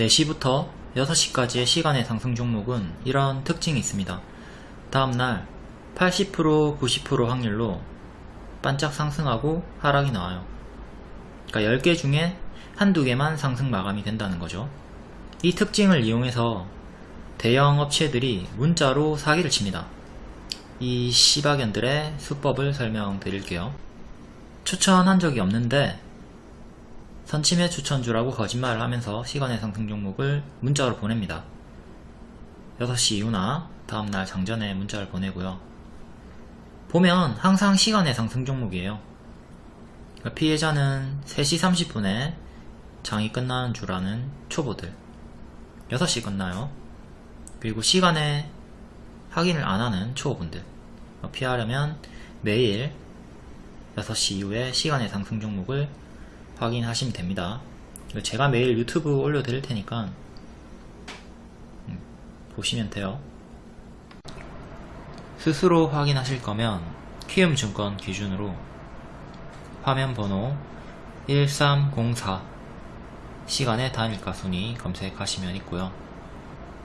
4시부터 6시까지의 시간의 상승 종목은 이런 특징이 있습니다. 다음날 80% 90% 확률로 반짝 상승하고 하락이 나와요. 그러니까 10개 중에 한두 개만 상승 마감이 된다는 거죠. 이 특징을 이용해서 대형 업체들이 문자로 사기를 칩니다. 이 시바견들의 수법을 설명드릴게요. 추천한 적이 없는데 선침해 추천주라고 거짓말을 하면서 시간의 상승 종목을 문자로 보냅니다. 6시 이후나 다음날 장전에 문자를 보내고요. 보면 항상 시간의 상승 종목이에요. 그러니까 피해자는 3시 30분에 장이 끝나는 줄 아는 초보들 6시 끝나요. 그리고 시간에 확인을 안 하는 초보분들 피하려면 매일 6시 이후에 시간의 상승 종목을 확인하시면 됩니다. 제가 매일 유튜브 올려드릴 테니까 음, 보시면 돼요. 스스로 확인하실 거면 키움증권 기준으로 화면 번호 1304 시간의 단일가 순위 검색하시면 있고요.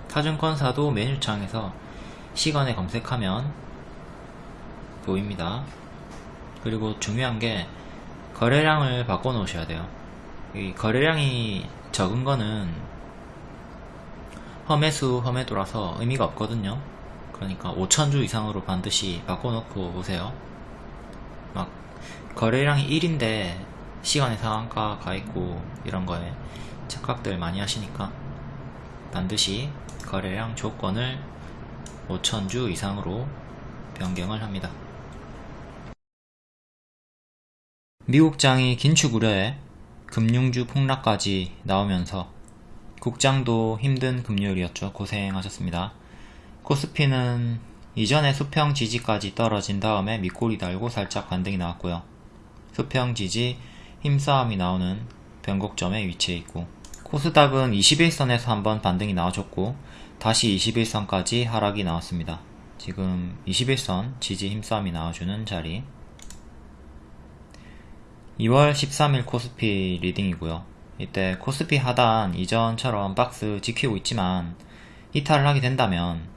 타증권사도 메뉴창에서 시간에 검색하면 보입니다. 그리고 중요한 게 거래량을 바꿔 놓으셔야 돼요. 이 거래량이 적은 거는 험해수 험해도라서 의미가 없거든요. 그러니까 5천주 이상으로 반드시 바꿔 놓고 오세요. 막 거래량이 1인데 시간의 상한가 가 있고 이런 거에 착각들 많이 하시니까 반드시 거래량 조건을 5천주 이상으로 변경을 합니다. 미국장이 긴축 우려에 금융주 폭락까지 나오면서 국장도 힘든 금요일이었죠. 고생하셨습니다. 코스피는 이전에 수평 지지까지 떨어진 다음에 밑골이 달고 살짝 반등이 나왔고요. 수평 지지 힘싸움이 나오는 변곡점에 위치해 있고 코스닥은 21선에서 한번 반등이 나와줬고 다시 21선까지 하락이 나왔습니다. 지금 21선 지지 힘싸움이 나와주는 자리 2월 13일 코스피 leading이고요. 이때 코스피 하단 이전처럼 박스 지키고 있지만 이탈을 하게 된다면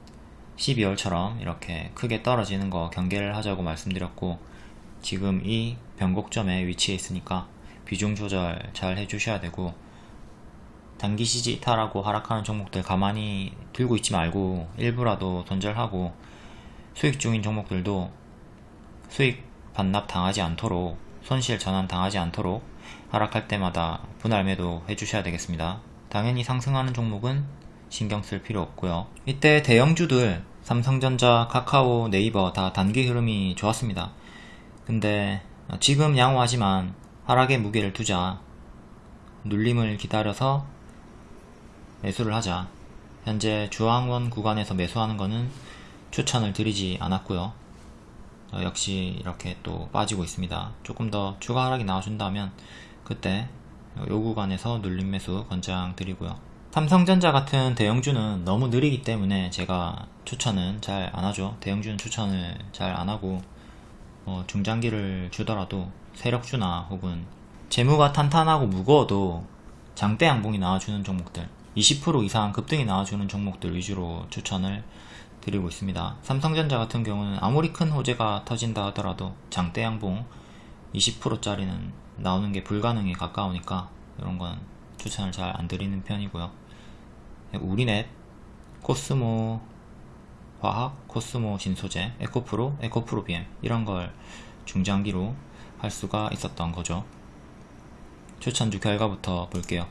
12월처럼 이렇게 크게 떨어지는 거 경계를 하자고 말씀드렸고 지금 이 변곡점에 위치해 있으니까 비중 조절 잘 해주셔야 되고 단기 시지 이탈하고 하락하는 종목들 가만히 들고 있지 말고 일부라도 손절하고 수익 중인 종목들도 수익 반납 당하지 않도록 손실 전환 당하지 않도록 하락할 때마다 분할 매도 해주셔야 되겠습니다. 당연히 상승하는 종목은 신경 쓸 필요 없고요. 이때 대형주들 삼성전자, 카카오, 네이버 다 단기 흐름이 좋았습니다. 근데 지금 양호하지만 하락의 무게를 두자 눌림을 기다려서 매수를 하자 현재 주황원 구간에서 매수하는 것은 추천을 드리지 않았고요 어, 역시 이렇게 또 빠지고 있습니다. 조금 더 추가 하락이 나와준다면 그때 요 구간에서 눌림 매수 권장 드리고요. 삼성전자 같은 대형주는 너무 느리기 때문에 제가 추천은 잘 안하죠. 대형주는 추천을 잘 안하고 어, 중장기를 주더라도 세력주나 혹은 재무가 탄탄하고 무거워도 장대 양봉이 나와주는 종목들 20% 이상 급등이 나와주는 종목들 위주로 추천을 드리고 있습니다. 삼성전자 같은 경우는 아무리 큰 호재가 터진다 하더라도 장대 양봉 20%짜리는 나오는 게 불가능에 가까우니까 이런 건 추천을 잘 안 드리는 편이고요. 우리넷, 코스모 화학, 코스모 신소재, 에코프로, 에코프로 BM 이런 걸 중장기로 할 수가 있었던 거죠. 추천주 결과부터 볼게요.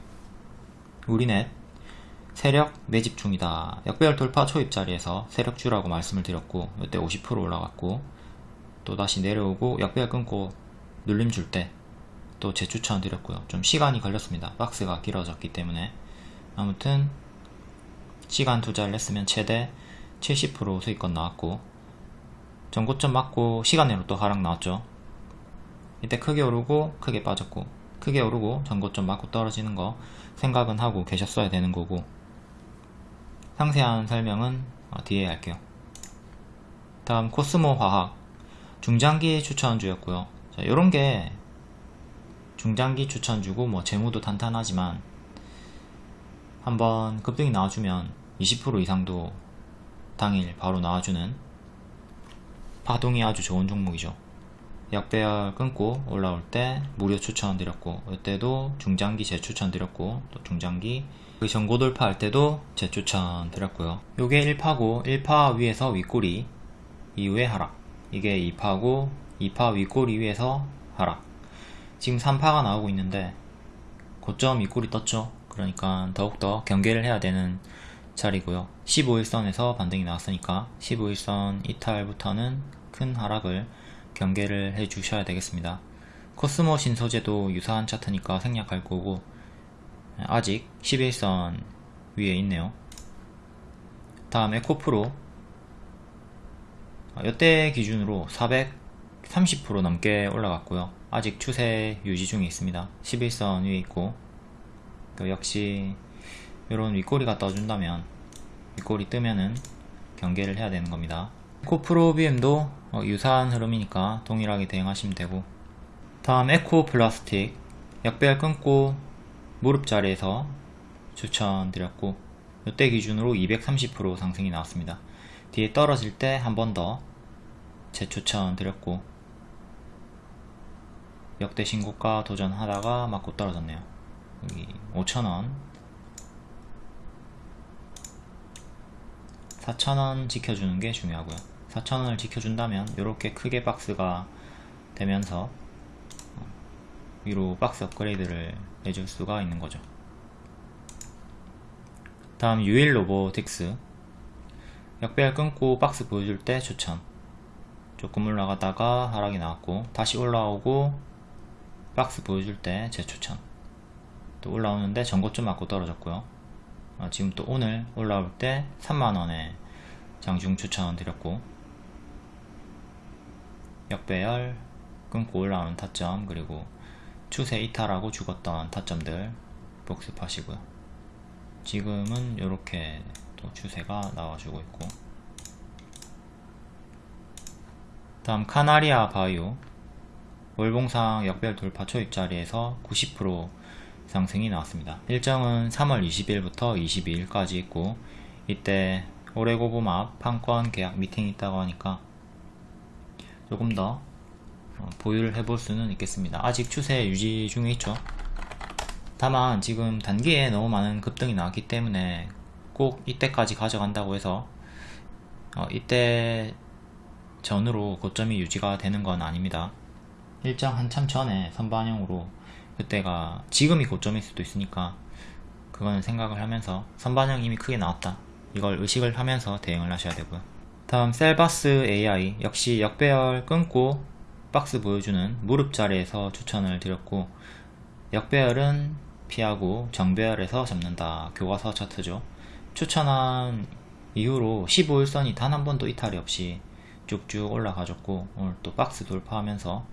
우리넷 세력 매집 중이다. 역배열 돌파 초입 자리에서 세력주라고 말씀을 드렸고 이때 50% 올라갔고 또 다시 내려오고 역배열 끊고 눌림 줄 때 또 재추천 드렸고요. 좀 시간이 걸렸습니다. 박스가 길어졌기 때문에 아무튼 시간 투자를 했으면 최대 70% 수익권 나왔고 전고점 맞고 시간 내로 또 하락 나왔죠. 이때 크게 오르고 크게 빠졌고 크게 오르고 전고점 맞고 떨어지는 거 생각은 하고 계셨어야 되는 거고 상세한 설명은 어, 뒤에 할게요. 다음 코스모 화학 중장기 추천주였고요. 자, 요런게 중장기 추천주고 뭐 재무도 탄탄하지만 한번 급등이 나와주면 20% 이상도 당일 바로 나와주는 파동이 아주 좋은 종목이죠 약배열 끊고 올라올 때 무료 추천드렸고 이때도 중장기 재추천드렸고 또 중장기 그 전고 돌파할 때도 재추천 드렸고요. 요게 1파고 1파 위에서 윗꼬리 이후에 하락. 이게 2파고 2파 윗꼬리 위에서 하락. 지금 3파가 나오고 있는데 고점 윗꼬리 떴죠. 그러니까 더욱더 경계를 해야 되는 자리고요. 15일선에서 반등이 나왔으니까 15일선 이탈부터는 큰 하락을 경계를 해 주셔야 되겠습니다. 코스모 신소재도 유사한 차트니까 생략할 거고 아직 11선 위에 있네요. 다음 에 코프로 이때 기준으로 430% 넘게 올라갔고요. 아직 추세 유지 중에 있습니다. 11선 위에 있고 역시 이런 윗꼬리가 떠준다면 윗꼬리 뜨면은 경계를 해야 되는 겁니다. 에코프로 BM도 어, 유사한 흐름이니까 동일하게 대응하시면 되고 다음 에코 플라스틱 약배열 끊고 무릎 자리에서 추천드렸고 이때 기준으로 230% 상승이 나왔습니다. 뒤에 떨어질 때 한 번 더 재추천 드렸고 역대 신고가 도전하다가 맞고 떨어졌네요. 여기 5천원. 4천원 지켜주는 게 중요하고요. 4천원을 지켜준다면 이렇게 크게 박스가 되면서 위로 박스 업그레이드를 해줄 수가 있는 거죠. 다음 유일 로보틱스. 역배열 끊고 박스 보여줄 때 추천. 조금 올라가다가 하락이 나왔고 다시 올라오고 박스 보여줄 때 재추천. 또 올라오는데 전고점 맞고 떨어졌고요. 아, 지금 또 오늘 올라올 때 3만원에 장중 추천 드렸고 역배열 끊고 올라오는 타점 그리고 추세 이탈하고 죽었던 타점들 복습하시고요. 지금은 이렇게 또 추세가 나와주고 있고. 다음 카나리아 바이오. 월봉상 역별 돌파 초입 자리에서 90% 상승이 나왔습니다. 일정은 3월 20일부터 22일까지 있고 이때 올해고봄 앞 판권 계약 미팅이 있다고 하니까 조금 더 어, 보유를 해볼 수는 있겠습니다. 아직 추세 유지 중에 있죠. 다만 지금 단기에 너무 많은 급등이 나왔기 때문에 꼭 이때까지 가져간다고 해서 어, 이때 전으로 고점이 유지가 되는 건 아닙니다. 일정 한참 전에 선반영으로 그때가 지금이 고점일 수도 있으니까 그거는 생각을 하면서 선반영 이미 크게 나왔다 이걸 의식을 하면서 대응을 하셔야 되고요 다음 셀바스 AI 역시 역배열 끊고 박스 보여주는 무릎 자리에서 추천을 드렸고 역배열은 피하고 정배열에서 잡는다 교과서 차트죠 추천한 이후로 15일선이 단 한 번도 이탈이 없이 쭉쭉 올라가졌고 오늘 또 박스 돌파하면서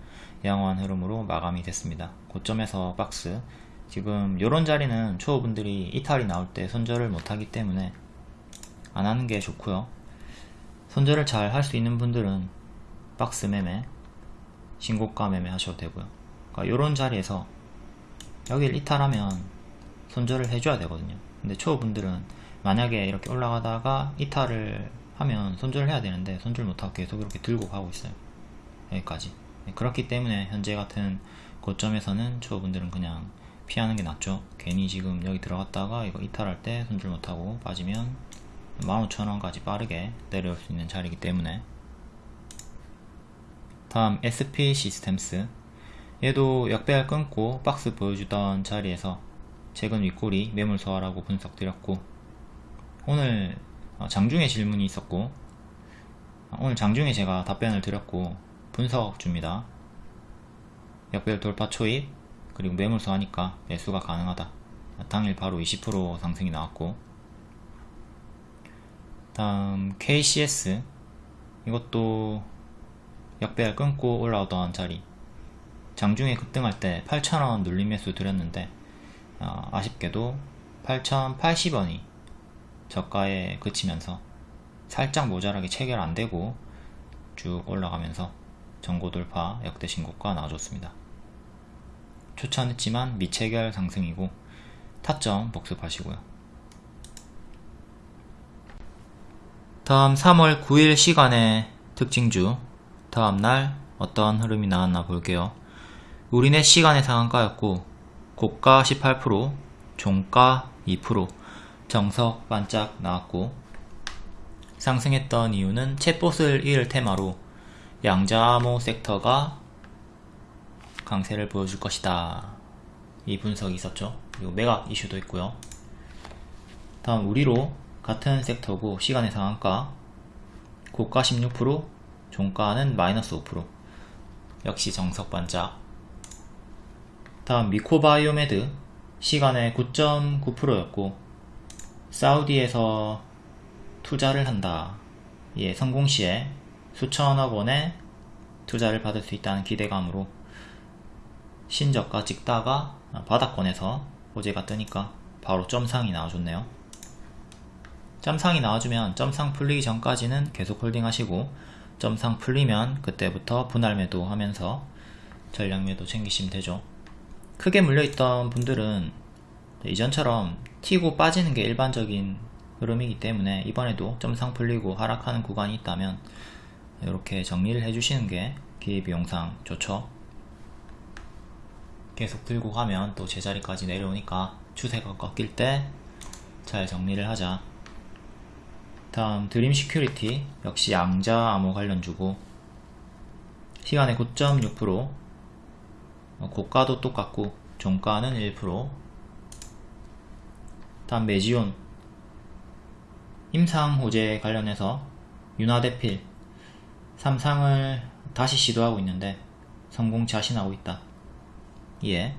양호한 흐름으로 마감이 됐습니다. 고점에서 박스 지금 이런 자리는 초보분들이 이탈이 나올 때 손절을 못하기 때문에 안 하는 게 좋고요. 손절을 잘 할 수 있는 분들은 박스 매매, 신고가 매매 하셔도 되고요. 그러니까 이런 자리에서 여기를 이탈하면 손절을 해줘야 되거든요. 근데 초보분들은 만약에 이렇게 올라가다가 이탈을 하면 손절을 해야 되는데 손절 못하고 계속 이렇게 들고 가고 있어요. 여기까지. 네, 그렇기 때문에 현재 같은 고점에서는 초보분들은 그냥 피하는 게 낫죠 괜히 지금 여기 들어갔다가 이거 이탈할 때 손질 못하고 빠지면 15,000원까지 빠르게 내려올 수 있는 자리이기 때문에 다음 SP 시스템스 얘도 역배열 끊고 박스 보여주던 자리에서 최근 윗꼬리 매물 소화라고 분석 드렸고 오늘 어, 장중에 질문이 있었고 오늘 장중에 제가 답변을 드렸고 분석 줍니다. 역별 돌파 초입 그리고 매물서 하니까 매수가 가능하다. 당일 바로 20% 상승이 나왔고 다음 KCS 이것도 역배열 끊고 올라오던 자리 장중에 급등할 때 8,000원 눌림 매수 드렸는데 어, 아쉽게도 8,080원이 저가에 그치면서 살짝 모자라게 체결 안되고 쭉 올라가면서 전고 돌파 역대 신고가 나와줬습니다. 추천했지만 미체결 상승이고 타점 복습하시고요. 다음 3월 9일 시간에 특징주 다음날 어떤 흐름이 나왔나 볼게요. 우리네 시간의 상한가였고 고가 18% 종가 2% 정석 반짝 나왔고 상승했던 이유는 챗봇을 이을 테마로 양자암호 섹터가 강세를 보여줄 것이다. 이 분석이 있었죠. 그리고 매각 이슈도 있고요. 다음 우리로 같은 섹터고 시간의 상한가 고가 16% 종가는 마이너스 5% 역시 정석 반짝 다음 미코바이오메드 시간의 9.9%였고 사우디에서 투자를 한다. 예, 성공 시에 수천억 원의 투자를 받을 수 있다는 기대감으로 신저가 찍다가 바닥권에서 호재가 뜨니까 바로 점상이 나와줬네요. 점상이 나와주면 점상 풀리기 전까지는 계속 홀딩 하시고 점상 풀리면 그때부터 분할 매도 하면서 전량 매도 챙기시면 되죠. 크게 물려있던 분들은 이전처럼 튀고 빠지는 게 일반적인 흐름이기 때문에 이번에도 점상 풀리고 하락하는 구간이 있다면 이렇게 정리를 해주시는 게 기회비용상 좋죠. 계속 들고 가면 또 제자리까지 내려오니까 추세가 꺾일 때 잘 정리를 하자. 다음 드림 시큐리티 역시 양자 암호 관련주고 시간외 9.6% 고가도 똑같고 종가는 1% 다음 메지온. 임상 호재 관련해서 윤화대필. 삼상을 다시 시도하고 있는데 성공 자신하고 있다. 이에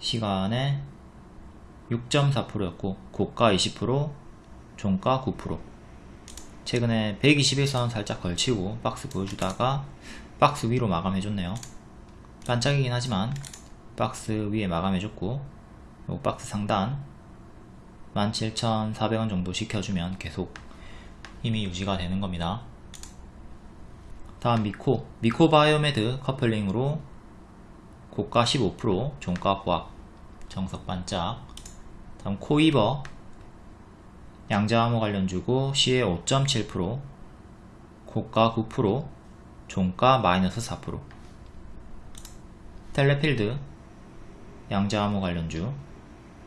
시간에 6.4%였고 고가 20% 종가 9% 최근에 121선 살짝 걸치고 박스 보여주다가 박스 위로 마감해줬네요. 반짝이긴 하지만 박스 위에 마감해줬고 요 박스 상단 17,400원 정도 시켜주면 계속 힘이 유지가 되는 겁니다. 다음 미코 미코 바이오메드 커플링으로 고가 15% 종가 보합 정석 반짝. 다음 코이버 양자암호 관련주고 시에 5.7% 고가 9% 종가 마이너스 4% 텔레필드 양자암호 관련주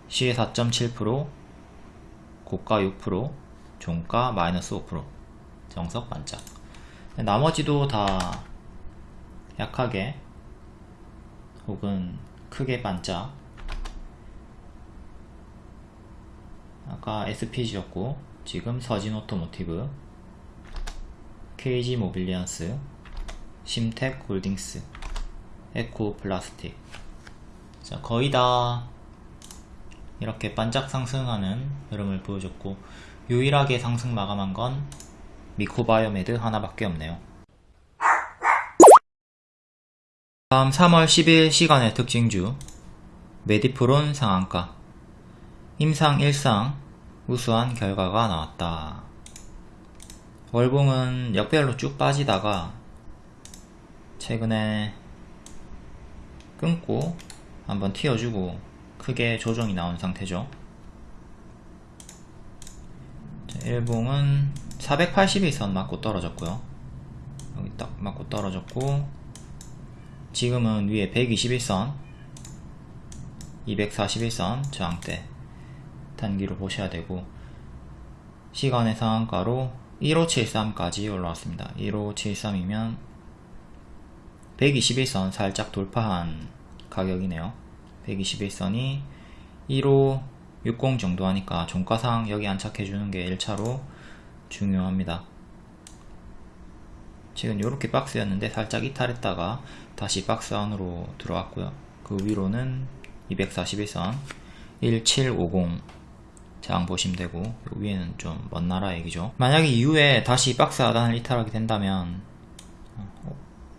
시에 4.7% 고가 6% 종가 마이너스 5% 정석 반짝. 나머지도 다 약하게 혹은 크게 반짝 아까 SPG였고 지금 서진 오토모티브 KG 모빌리언스 심텍 홀딩스 에코 플라스틱. 자 거의 다 이렇게 반짝 상승하는 흐름을 보여줬고 유일하게 상승 마감한 건 미코바이오메드 하나밖에 없네요. 다음 3월 10일 시간외 특징주 메디프론 상한가 임상 1상 우수한 결과가 나왔다. 월봉은 역배열로 쭉 빠지다가 최근에 끊고 한번 튀어주고 크게 조정이 나온 상태죠. 일봉은 481선 맞고 떨어졌고요. 여기 딱 맞고 떨어졌고 지금은 위에 121선 241선 저항대 단기로 보셔야 되고 시간의 상한가로 1573까지 올라왔습니다. 1573이면 121선 살짝 돌파한 가격이네요. 121선이 1560 정도 하니까 종가상 여기 안착해주는 게 1차로 중요합니다. 지금 이렇게 박스였는데 살짝 이탈했다가 다시 박스 안으로 들어왔고요. 그 위로는 241선 1750 장 보시면 되고 위에는 좀 먼 나라 얘기죠. 만약에 이후에 다시 박스 하단을 이탈하게 된다면 어,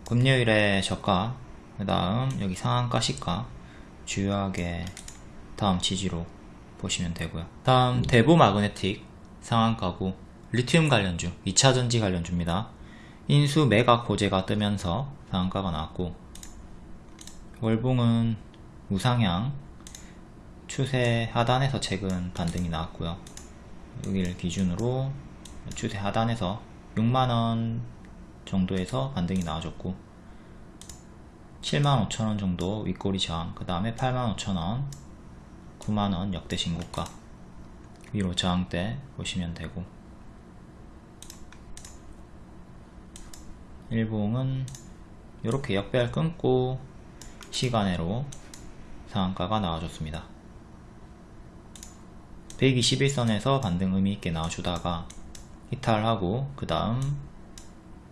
금요일에 저가 그 다음 여기 상한가 시가 주요하게 다음 지지로 보시면 되고요. 다음 대보 마그네틱 상한가고 리튬 관련주 2차전지 관련주입니다. 인수 매각 호재가 뜨면서 상한가가 나왔고 월봉은 우상향 추세 하단에서 최근 반등이 나왔고요. 여기를 기준으로 추세 하단에서 6만원 정도에서 반등이 나와줬고 75,000원 정도 윗꼬리 저항 그 다음에 85,000원 9만원 역대 신고가 위로 저항대 보시면 되고. 일봉은 이렇게 역배열 끊고 시간으로 상한가가 나와줬습니다 121선에서 반등 의미있게 나와주다가 이탈하고 그 다음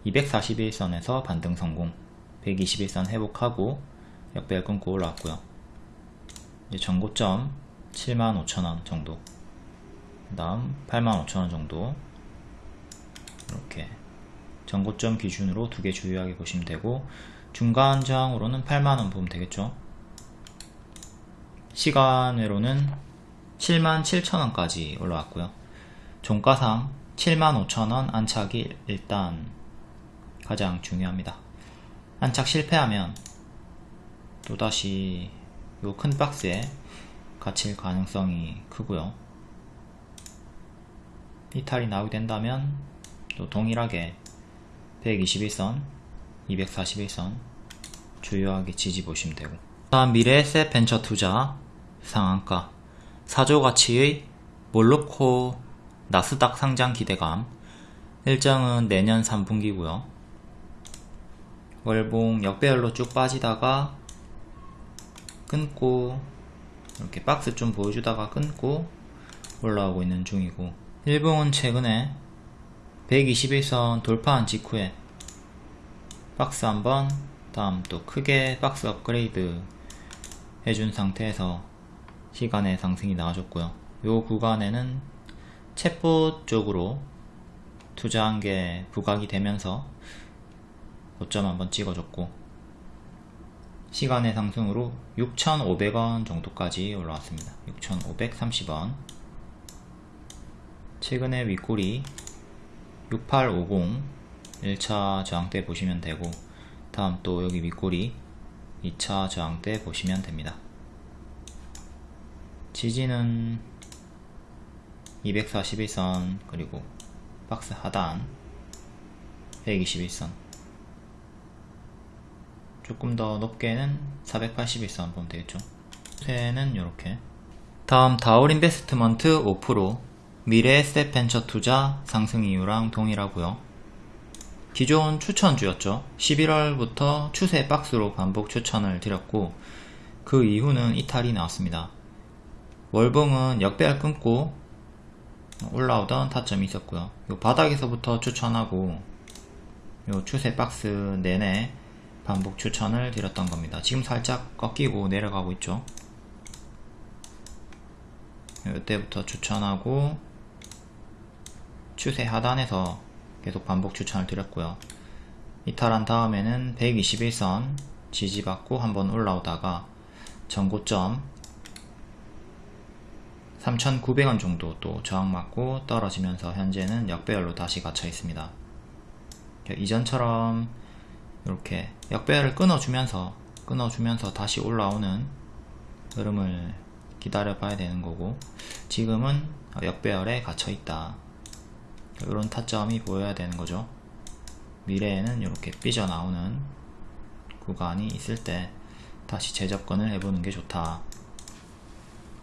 241선에서 반등 성공 121선 회복하고 역배열 끊고 올라왔고요. 이제 전고점 75,000원 정도 그 다음 85,000원 정도 이렇게 전고점 기준으로 두 개 주요하게 보시면 되고 중간 저항으로는 8만원 보면 되겠죠? 시간외로는 77,000원까지 올라왔고요. 종가상 75,000원 안착이 일단 가장 중요합니다. 안착 실패하면 또다시 요 큰 박스에 갇힐 가능성이 크고요. 이탈이 나오게 된다면 또 동일하게 121선 241선 주요하게 지지 보시면 되고. 다음 미래에셋 벤처 투자 상한가 4조 가치의 몰로코 나스닥 상장 기대감. 일정은 내년 3분기고요. 월봉 역배열로 쭉 빠지다가 끊고 이렇게 박스 좀 보여주다가 끊고 올라오고 있는 중이고. 일봉은 최근에 121선 돌파한 직후에 박스 한번 다음 또 크게 박스 업그레이드 해준 상태에서 시간의 상승이 나와줬고요. 요 구간에는 챗봇 쪽으로 투자한 게 부각이 되면서 고점 한번 찍어줬고 시간의 상승으로 6,500원 정도까지 올라왔습니다. 6,530원. 최근에 윗골이 6850 1차 저항대 보시면 되고 다음 또 여기 윗골이 2차 저항대 보시면 됩니다 지지는 241선 그리고 박스 하단 121선. 조금 더 높게는 481선 보면 되겠죠? 새는 이렇게. 다음 다올 인베스트먼트 5% 미래에셋 벤처 투자 상승 이유랑 동일하고요. 기존 추천주였죠? 11월부터 추세 박스로 반복 추천을 드렸고 그 이후는 이탈이 나왔습니다 월봉은 역배열 끊고 올라오던 타점이 있었고요. 요 바닥에서부터 추천하고 요 추세 박스 내내 반복 추천을 드렸던 겁니다. 지금 살짝 꺾이고 내려가고 있죠. 이때부터 추천하고 추세 하단에서 계속 반복 추천을 드렸고요. 이탈한 다음에는 121선 지지받고 한번 올라오다가 전고점 3,900원 정도 또 저항 맞고 떨어지면서 현재는 역배열로 다시 갇혀 있습니다. 이전처럼 이렇게 역배열을 끊어주면서 끊어주면서 다시 올라오는 흐름을 기다려 봐야 되는 거고 지금은 역배열에 갇혀 있다. 이런 타점이 보여야 되는 거죠. 미래에는 이렇게 삐져나오는 구간이 있을 때 다시 재접근을 해보는 게 좋다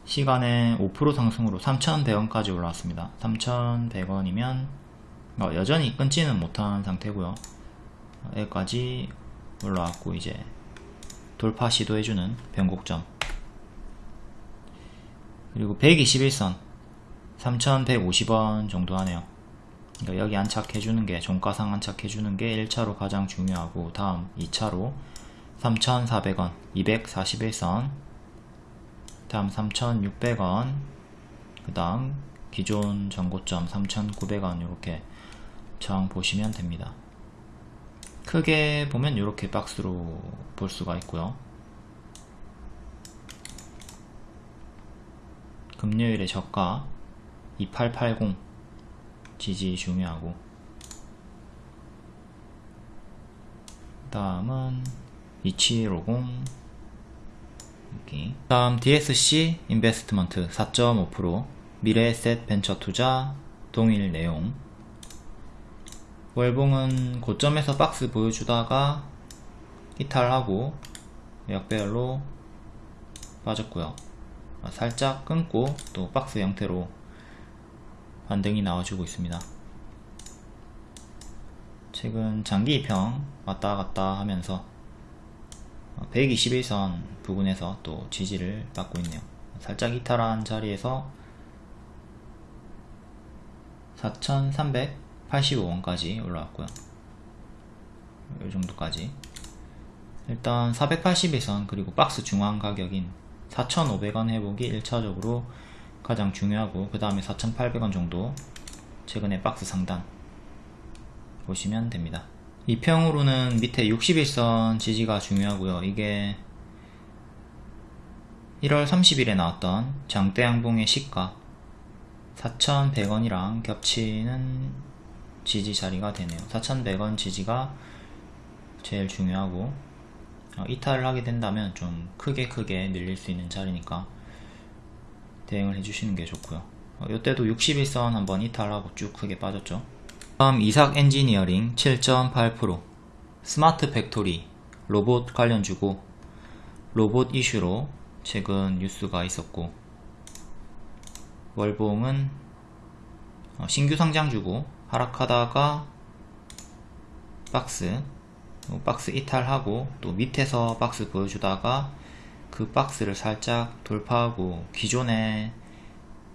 시간에 5% 상승으로 3,100원까지 올라왔습니다. 3,100원이면 어, 여전히 끊지는 못한 상태고요. 여기까지 올라왔고 이제 돌파 시도해주는 변곡점. 그리고 121선 3,150원 정도 하네요. 그러니까 여기 안착해주는 게 종가상 안착해주는 게 1차로 가장 중요하고 다음 2차로 3,400원 241선 다음 3,600원 그 다음 기존 전고점 3,900원 이렇게 저항 보시면 됩니다. 크게 보면 이렇게 박스로 볼 수가 있고요. 금요일에 저가 2880 지지 중요하고 다음은 2750 여기 다음 DSC 인베스트먼트. 4.5% 미래에셋 벤처 투자 동일 내용. 월봉은 고점에서 박스 보여주다가 이탈하고 역배열로 빠졌고요. 살짝 끊고 또 박스 형태로 반등이 나와주고 있습니다. 최근 장기 입형 왔다 갔다 하면서 121선 부근에서 또 지지를 받고 있네요. 살짝 이탈한 자리에서 4,385원까지 올라왔고요. 이 정도까지. 일단 481선 그리고 박스 중앙 가격인 4,500원 회복이 1차적으로 가장 중요하고 그 다음에 4,800원 정도 최근에 박스 상단 보시면 됩니다 이평으로는 밑에 61선 지지가 중요하고요. 이게 1월 30일에 나왔던 장대양봉의 시가 4,100원이랑 겹치는 지지 자리가 되네요. 4,100원 지지가 제일 중요하고 어, 이탈을 하게 된다면 좀 크게 크게 밀릴 수 있는 자리니까 대응을 해주시는 게 좋고요. 어, 이때도 60일선 한번 이탈하고 쭉 크게 빠졌죠 다음 이삭 엔지니어링 7.8% 스마트 팩토리 로봇 관련 주고 로봇 이슈로 최근 뉴스가 있었고 월봉은 어, 신규 상장 주고 하락하다가 박스 박스 이탈하고 또 밑에서 박스 보여주다가 그 박스를 살짝 돌파하고 기존의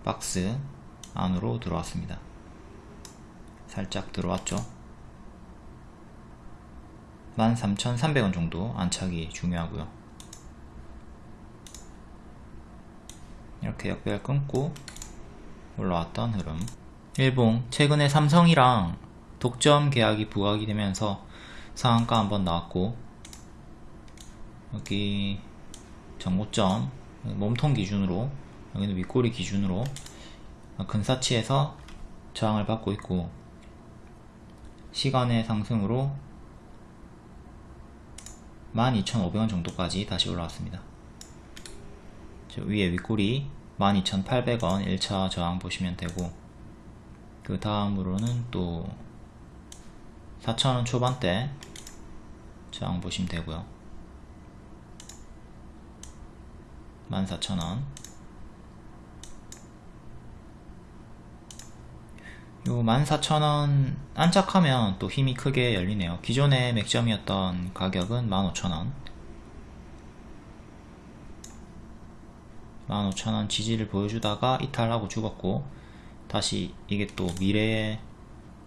박스 안으로 들어왔습니다 살짝 들어왔죠. 13,300원 정도 안착이 중요하고요. 이렇게 역배열 끊고 올라왔던 흐름. 일봉 최근에 삼성이랑 독점 계약이 부각이 되면서 상한가 한번 나왔고 여기 정고점 몸통 기준으로 여기는 윗꼬리 기준으로 근사치에서 저항을 받고 있고 시간의 상승으로 12,500원 정도까지 다시 올라왔습니다. 위에 윗꼬리 12,800원 1차 저항 보시면 되고 그 다음으로는 또 4,000원 초반대 저항 보시면 되고요. 14,000원 요 14,000원 안착하면 또 힘이 크게 열리네요. 기존의 맥점이었던 가격은 15,000원. 15,000원 지지를 보여주다가 이탈하고 죽었고 다시 이게 또 미래의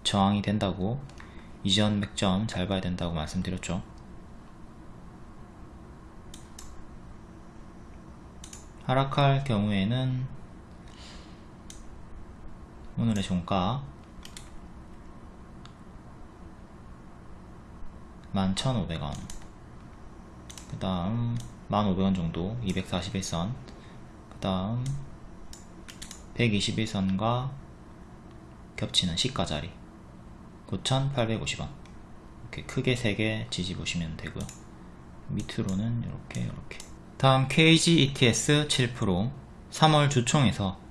저항이 된다고 이전 맥점 잘 봐야 된다고 말씀드렸죠. 하락할 경우에는 오늘의 종가 11,500원. 그 다음 1,500원 정도 241선. 그 다음 121선과 겹치는 시가 자리 9,850원. 이렇게 크게 3개 지지 보시면 되고요. 밑으로는 이렇게 이렇게. 다음 KG ETS 7% 3월 주총에서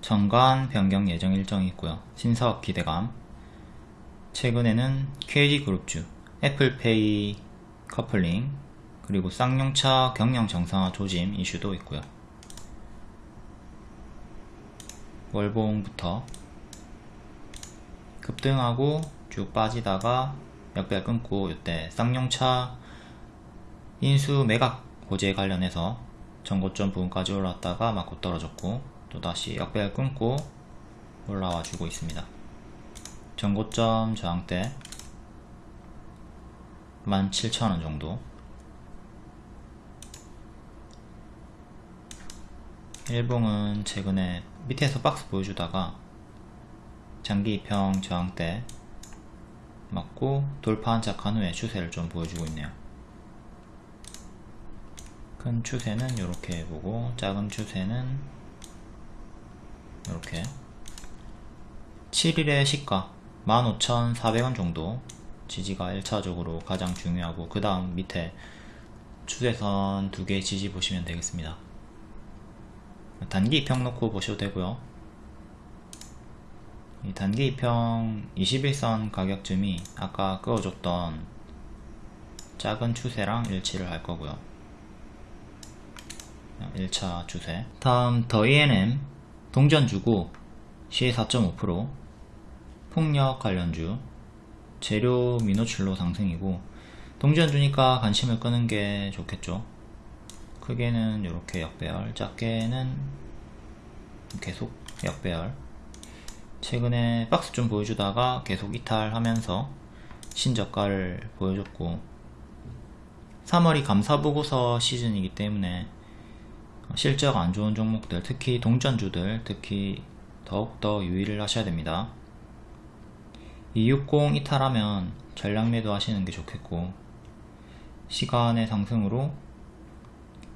정관 변경 예정 일정이 있고요. 신사업 기대감. 최근에는 KG그룹주 애플페이 커플링 그리고 쌍용차 경영 정상화 조짐 이슈도 있고요. 월봉부터 급등하고 쭉 빠지다가 역배 끊고 이때 쌍용차 인수 매각 고제 관련해서 전고점 부분까지 올랐다가 맞고 떨어졌고 또다시 역배열 끊고 올라와 주고 있습니다. 전고점 저항대 17,000원 정도. 일봉은 최근에 밑에서 박스 보여주다가 장기 입형 저항대 맞고 돌파 한착한 후에 추세를 좀 보여주고 있네요. 큰 추세는 이렇게 보고 작은 추세는 이렇게. 7일의 시가 15,400원 정도. 지지가 1차적으로 가장 중요하고 그 다음 밑에 추세선 두 개 지지 보시면 되겠습니다. 단기 입형 놓고 보셔도 되고요. 이 단기 2평 21선 가격쯤이 아까 그어줬던 작은 추세랑 일치를 할 거고요. 1차 추세. 다음 더 E&M 동전주고 시의 4.5% 폭력 관련주 재료 미노출로 상승이고 동전주니까 관심을 끄는 게 좋겠죠. 크게는 이렇게 역배열 작게는 계속 역배열. 최근에 박스 좀 보여주다가 계속 이탈하면서 신저가를 보여줬고 3월이 감사보고서 시즌이기 때문에 실적 안 좋은 종목들 특히 동전주들 특히 더욱더 유의를 하셔야 됩니다. 260 이탈하면 전량 매도 하시는 게 좋겠고 시간의 상승으로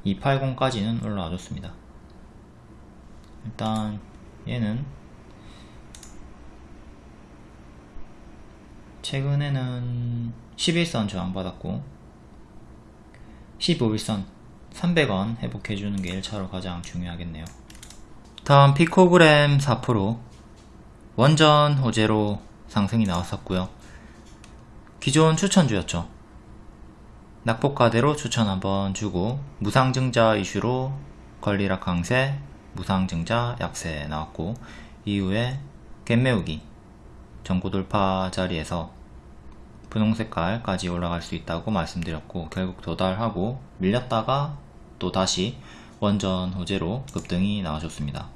280까지는 올라와 줬습니다. 일단 얘는 최근에는 11선 저항받았고 15일선 300원 회복해주는 게 1차로 가장 중요하겠네요. 다음 피코그램 4% 원전 호재로 상승이 나왔었고요. 기존 추천주였죠. 낙폭가대로 추천 한번 주고 무상증자 이슈로 권리락 강세 무상증자 약세 나왔고 이후에 갭매우기 전고돌파 자리에서 분홍색깔까지 올라갈 수 있다고 말씀드렸고 결국 도달하고 밀렸다가 또 다시 원전 호재로 급등이 나와줬습니다.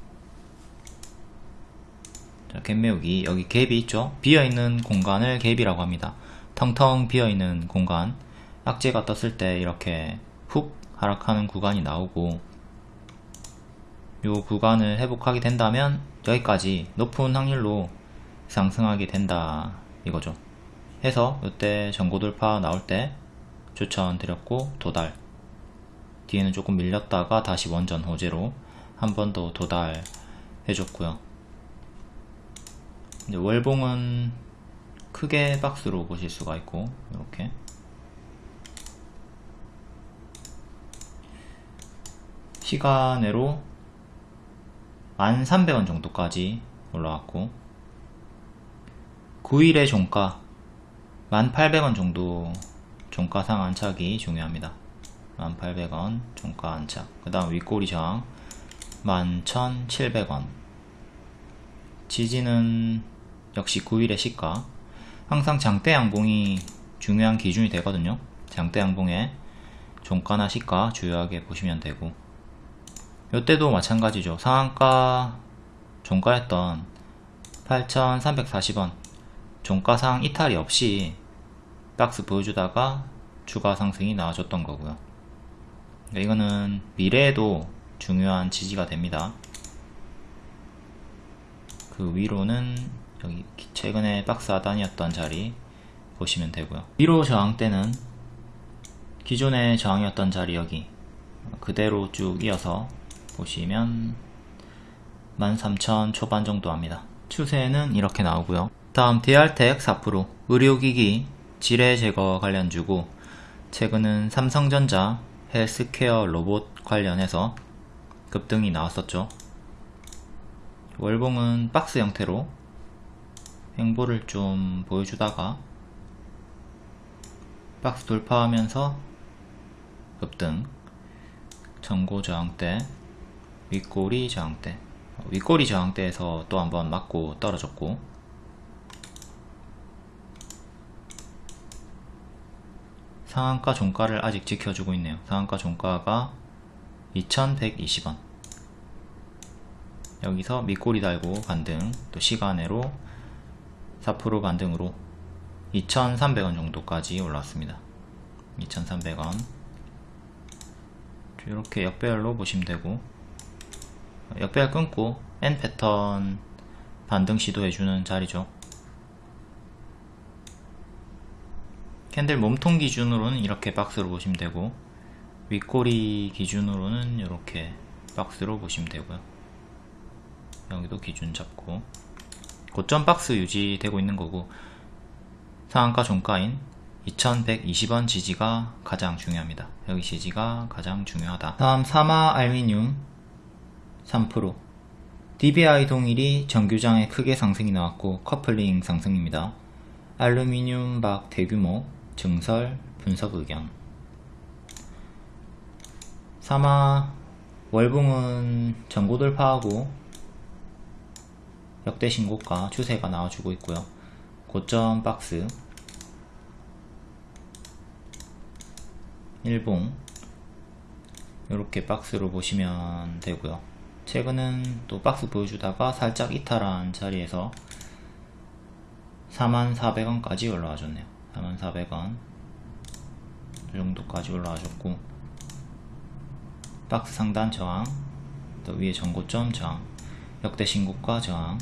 자, 갭매우기. 여기 갭이 있죠? 비어있는 공간을 갭이라고 합니다. 텅텅 비어있는 공간. 악재가 떴을 때 이렇게 훅 하락하는 구간이 나오고 이 구간을 회복하게 된다면 여기까지 높은 확률로 상승하게 된다 이거죠. 해서 이때 전고돌파 나올 때 추천드렸고 도달 뒤에는 조금 밀렸다가 다시 원전 호재로 한 번 더 도달 해줬고요. 이제 월봉은 크게 박스로 보실 수가 있고 이렇게. 시간으로 1300원 정도까지 올라왔고 9일의 종가 1800원 정도 종가상 안착이 중요합니다 1800원 종가 안착 그 다음 윗꼬리 저항 11700원. 지지는 역시 9일의 시가. 항상 장대 양봉이 중요한 기준이 되거든요. 장대 양봉에 종가나 시가 주요하게 보시면 되고. 이때도 마찬가지죠. 상한가 종가였던 8340원. 종가상 이탈이 없이 박스 보여주다가 추가 상승이 나와줬던 거고요 이거는 미래에도 중요한 지지가 됩니다 그 위로는 여기 최근에 박스 하단이었던 자리 보시면 되고요 위로 저항 때는 기존의 저항이었던 자리 여기 그대로 쭉 이어서 보시면 13,000 초반 정도 합니다. 추세는 이렇게 나오고요. 다음 DR텍 4% 의료기기 지뢰 제거 관련주고 최근은 삼성전자 헬스케어 로봇 관련해서 급등이 나왔었죠. 월봉은 박스 형태로 행보를 좀 보여주다가 박스 돌파하면서 급등. 전고 저항대 윗꼬리 저항대. 윗꼬리 저항대에서 또 한번 맞고 떨어졌고 상한가 종가를 아직 지켜주고 있네요. 상한가 종가가 2120원. 여기서 밑꼬리 달고 반등 또 시간으로 4% 반등으로 2300원 정도까지 올라왔습니다. 2300원. 이렇게 역배열로 보시면 되고 역배열 끊고 N 패턴 반등 시도해주는 자리죠 캔들 몸통 기준으로는 이렇게 박스로 보시면 되고 윗꼬리 기준으로는 이렇게 박스로 보시면 되고요. 여기도 기준 잡고. 고점 박스 유지되고 있는 거고 상한가 종가인 2120원 지지가 가장 중요합니다. 여기 지지가 가장 중요하다. 다음 사마 알미늄 3% DBI 동일이 정규장에 크게 상승이 나왔고 커플링 상승입니다. 알루미늄 박 대규모 증설 분석 의견 사마 월봉은 전고 돌파하고 역대 신고가 추세가 나와주고 있고요. 고점 박스 일봉 이렇게 박스로 보시면 되고요. 최근은 또 박스 보여주다가 살짝 이탈한 자리에서 44,000원까지 올라와 줬네요. 44,000원. 이 정도까지 올라와줬고 박스 상단 저항 또 위에 전고점 저항 역대 신고가 저항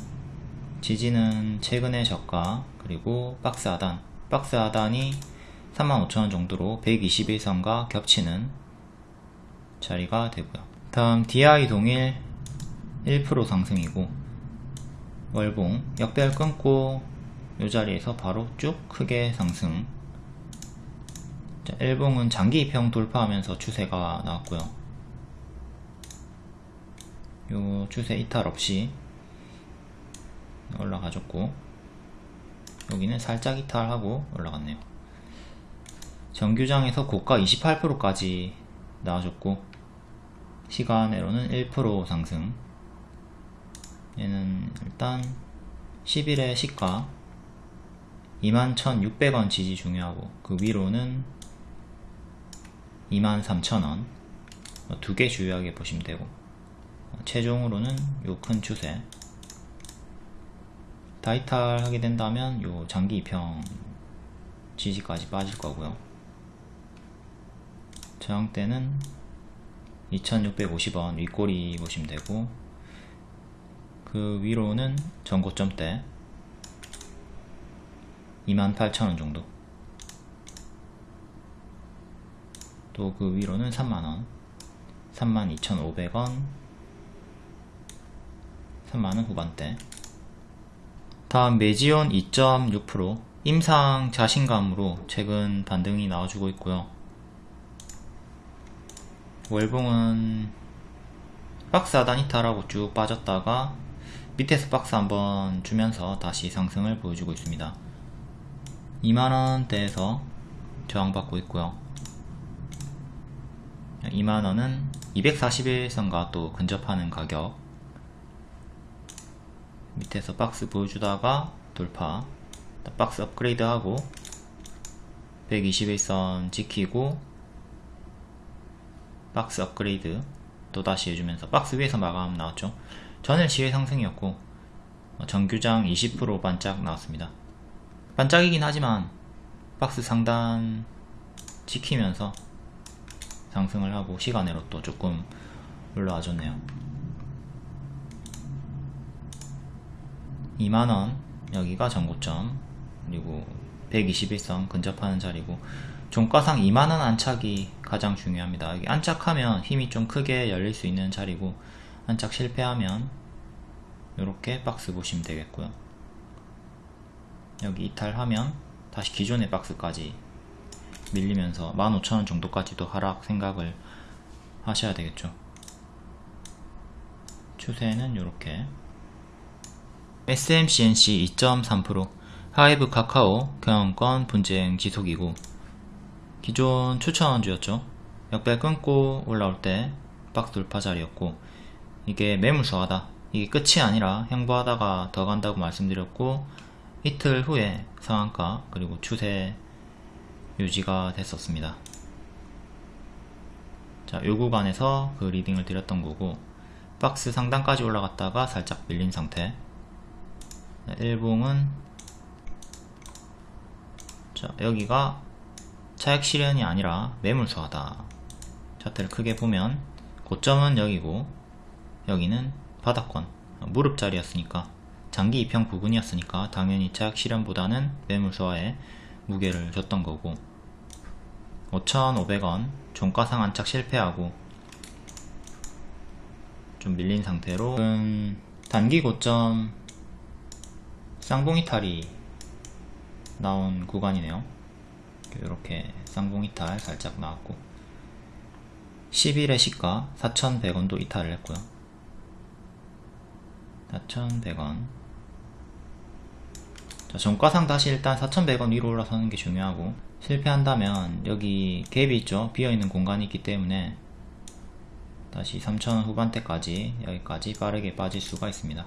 지지는 최근의 저가 그리고 박스 하단. 박스 하단이 35,000원 정도로 121선과 겹치는 자리가 되고요. 다음 DI 동일 1% 상승이고 월봉 역배열 끊고 이 자리에서 바로 쭉 크게 상승. 자, 일봉은 장기 입형 돌파하면서 추세가 나왔고요. 요 추세 이탈 없이 올라가줬고 여기는 살짝 이탈하고 올라갔네요. 정규장에서 고가 28%까지 나와줬고 시간으로는 1% 상승. 얘는 일단 10일의 시가 21,600원 지지 중요하고 그 위로는 23,000원. 두 개 주요하게 보시면 되고 최종으로는 요 큰 추세. 다이탈 하게 된다면 요 장기 입형 지지까지 빠질 거고요. 저항대는 2650원 윗꼬리 보시면 되고 그 위로는 전고점 대 28,000원 정도. 또 그 위로는 3만원. 32,500원. 3만원 후반대. 다음 매지온 2.6% 임상 자신감으로 최근 반등이 나와주고 있고요. 월봉은 박스 하단 이탈하고 쭉 빠졌다가 밑에서 박스 한번 주면서 다시 상승을 보여주고 있습니다 2만원대에서 저항받고 있고요. 2만원은 241선과 또 근접하는 가격. 밑에서 박스 보여주다가 돌파. 박스 업그레이드 하고 121선 지키고 박스 업그레이드 또다시 해주면서 박스 위에서 마감 나왔죠. 전일 시외 상승이었고 정규장 20% 반짝 나왔습니다 반짝이긴 하지만 박스 상단 지키면서 상승을 하고 시간으로 또 조금 올라와 줬네요. 2만원 여기가 전고점 그리고 121선 근접하는 자리고 종가상 2만원 안착이 가장 중요합니다. 여기 안착하면 힘이 좀 크게 열릴 수 있는 자리고 안착 실패하면 이렇게 박스 보시면 되겠고요 여기 이탈하면 다시 기존의 박스까지 밀리면서 15,000원 정도까지도 하락 생각을 하셔야 되겠죠. 추세는 이렇게. SMCNC 2.3% 하이브 카카오 경영권 분쟁 지속이고 기존 추천주였죠. 역배 끊고 올라올 때 박스 돌파 자리였고 이게 매물 소화다. 이게 끝이 아니라 횡보하다가 더 간다고 말씀드렸고 이틀 후에 상한가 그리고 추세 유지가 됐었습니다. 자, 요 구간에서 그 리딩을 드렸던 거고 박스 상단까지 올라갔다가 살짝 밀린 상태. 일봉은 자 여기가 차액 실현이 아니라 매물소하다. 차트를 크게 보면 고점은 여기고 여기는 바닥권 무릎 자리였으니까 장기 입형 부분이었으니까 당연히 차액 실현보다는 매물소화에 무게를 줬던 거고. 5,500원 종가상 안착 실패하고 좀 밀린 상태로 단기 고점 쌍봉이탈이 나온 구간이네요. 이렇게 쌍봉이탈 살짝 나왔고. 10일의 시가 4,100원도 이탈을 했고요. 4,100원 자, 종가상 다시 일단 4,100원 위로 올라서는 게 중요하고 실패한다면 여기 갭이 있죠? 비어있는 공간이 있기 때문에 다시 3,000원 후반대까지 여기까지 빠르게 빠질 수가 있습니다.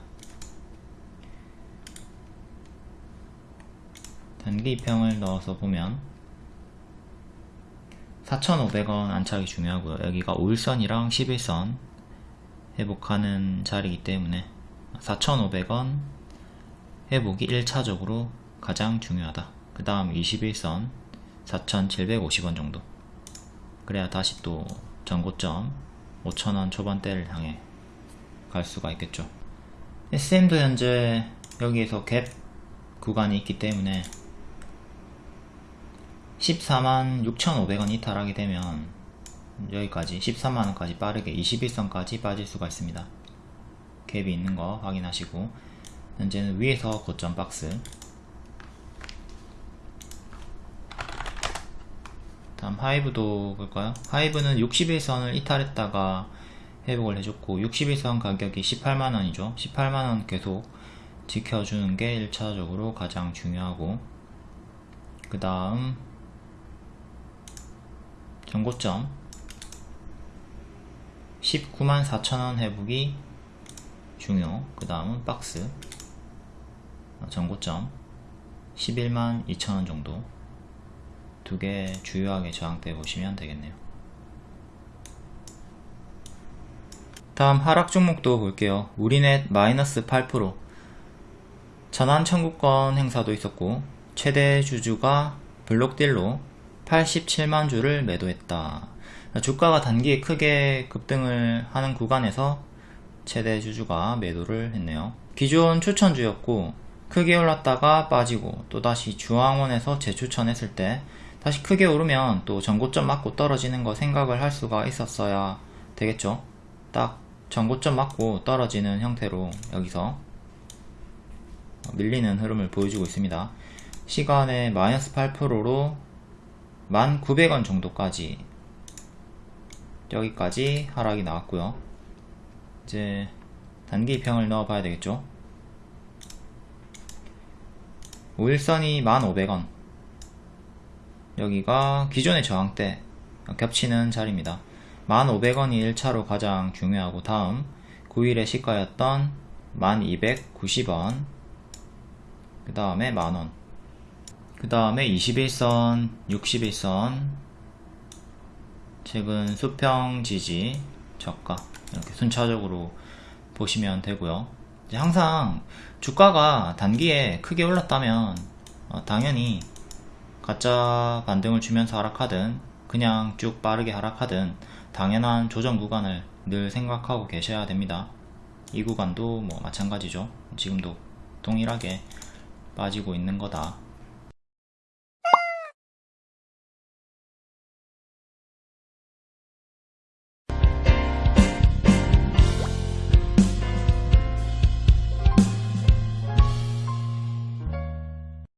단기 입평을 넣어서 보면 4,500원 안착이 중요하고요. 여기가 5일선이랑 11선 회복하는 자리이기 때문에 4,500원 회복이 1차적으로 가장 중요하다. 그 다음 21선 4,750원 정도. 그래야 다시 또 전고점 5,000원 초반대를 향해 갈 수가 있겠죠. SM도 현재 여기에서 갭 구간이 있기 때문에 14만 6,500원 이탈하게 되면 여기까지 13만원까지 빠르게 21선까지 빠질 수가 있습니다. 갭이 있는 거 확인하시고 현재는 위에서 고점 박스. 다음 하이브도 볼까요? 하이브는 61선을 이탈했다가 회복을 해줬고 61선 가격이 18만원이죠. 18만원 계속 지켜주는 게 1차적으로 가장 중요하고 그 다음 전고점. 19만 4천원 회복이 중요. 그 다음은 박스 전고점 11만 2천원 정도. 두 개 주요하게 저항대 보시면 되겠네요. 다음 하락 종목도 볼게요. 우리넷 마이너스 8% 전환 청구권 행사도 있었고 최대 주주가 블록딜로 87만 주를 매도했다. 주가가 단기에 크게 급등을 하는 구간에서 최대 주주가 매도를 했네요. 기존 추천주였고 크게 올랐다가 빠지고 또다시 중앙원에서 재추천했을 때 다시 크게 오르면 또 전고점 맞고 떨어지는 거 생각을 할 수가 있었어야 되겠죠? 딱 전고점 맞고 떨어지는 형태로 여기서 밀리는 흐름을 보여주고 있습니다. 시간에 마이너스 8%로 1900원 정도까지 여기까지 하락이 나왔고요. 이제 단기 평을 넣어 봐야 되겠죠 5 일선이 1500원. 여기가 기존의 저항대 겹치는 자리입니다. 1500원이 1차로 가장 중요하고 다음 9일의 시가였던 1290원. 그 다음에 만원. 그 다음에 21선 61선 최근 수평 지지 저가. 이렇게 순차적으로 보시면 되고요 항상 주가가 단기에 크게 올랐다면 어, 당연히 가짜 반등을 주면서 하락하든 그냥 쭉 빠르게 하락하든 당연한 조정 구간을 늘 생각하고 계셔야 됩니다. 이 구간도 뭐 마찬가지죠. 지금도 동일하게 빠지고 있는 거다